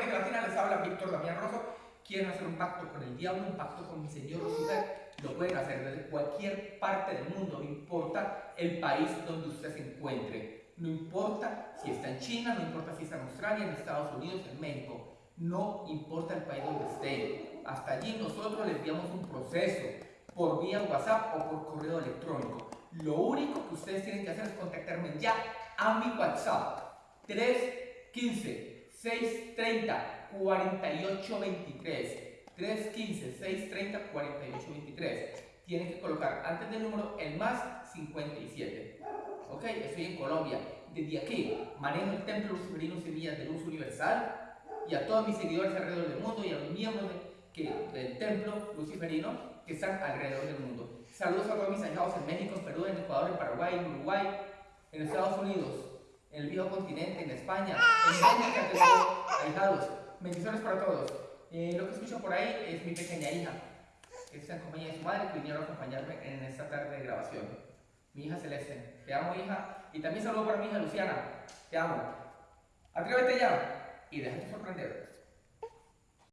América Latina, les habla Víctor Damián Rosso. Quieren hacer un pacto con el diablo, un pacto con mi señor Lucifer, lo pueden hacer desde cualquier parte del mundo, no importa el país donde usted se encuentre. No importa si está en China, no importa si está en Australia, en Estados Unidos, en México. No importa el país donde esté. Hasta allí nosotros le enviamos un proceso por vía WhatsApp o por correo electrónico. Lo único que ustedes tienen que hacer es contactarme ya a mi WhatsApp 315 630 4823 315 630 4823 tienen que colocar antes del número el más 57 ok, estoy en Colombia. Desde aquí manejo el templo luciferino Semillas de Luz Universal y a todos mis seguidores alrededor del mundo y a los miembros del templo luciferino que están alrededor del mundo. Saludos a todos mis ahijados en México, en Perú, en Ecuador, en Paraguay, en Uruguay en Estados Unidos en el viejo continente, en España, en México, tengo ahijados. Bendiciones para todos. Eh, lo que escucho por ahí es mi pequeña hija, que está en compañía de su madre, que vinieron a acompañarme en esta tarde de grabación. Mi hija Celeste. Te amo, hija. Y también saludo para mi hija Luciana. Te amo. Atrévete ya y déjate sorprender.